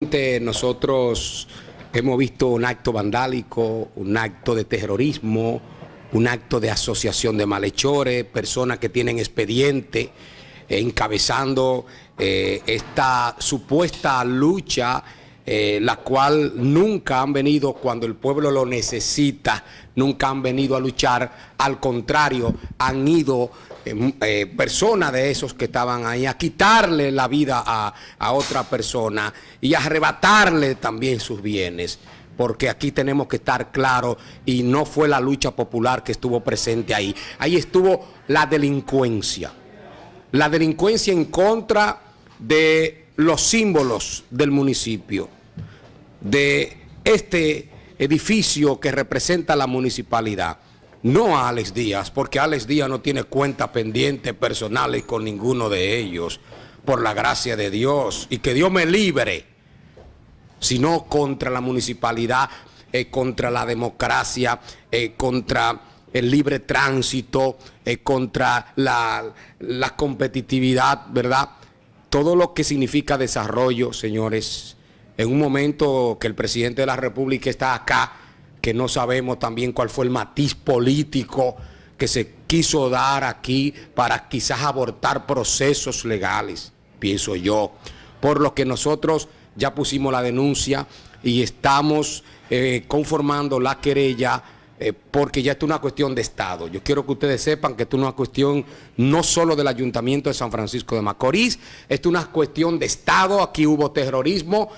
Nosotros hemos visto un acto vandálico, un acto de terrorismo, un acto de asociación de malhechores, personas que tienen expediente eh, encabezando eh, esta supuesta lucha, eh, la cual nunca han venido cuando el pueblo lo necesita, nunca han venido a luchar, al contrario, han ido personas de esos que estaban ahí a quitarle la vida a, a otra persona y a arrebatarle también sus bienes porque aquí tenemos que estar claros y no fue la lucha popular que estuvo presente ahí. Ahí estuvo la delincuencia. La delincuencia en contra de los símbolos del municipio, de este edificio que representa la municipalidad. No a Alex Díaz, porque Alex Díaz no tiene cuenta pendiente personales con ninguno de ellos, por la gracia de Dios, y que Dios me libre sino contra la municipalidad, eh, contra la democracia, eh, contra el libre tránsito, eh, contra la competitividad, ¿verdad? Todo lo que significa desarrollo, señores, en un momento que el presidente de la República está acá, que no sabemos también cuál fue el matiz político que se quiso dar aquí para quizás abortar procesos legales, pienso yo, por lo que nosotros ya pusimos la denuncia y estamos eh, conformando la querella eh, porque ya esto es una cuestión de Estado. Yo quiero que ustedes sepan que esto es una cuestión no solo del Ayuntamiento de San Francisco de Macorís, esto es una cuestión de Estado, aquí hubo terrorismo.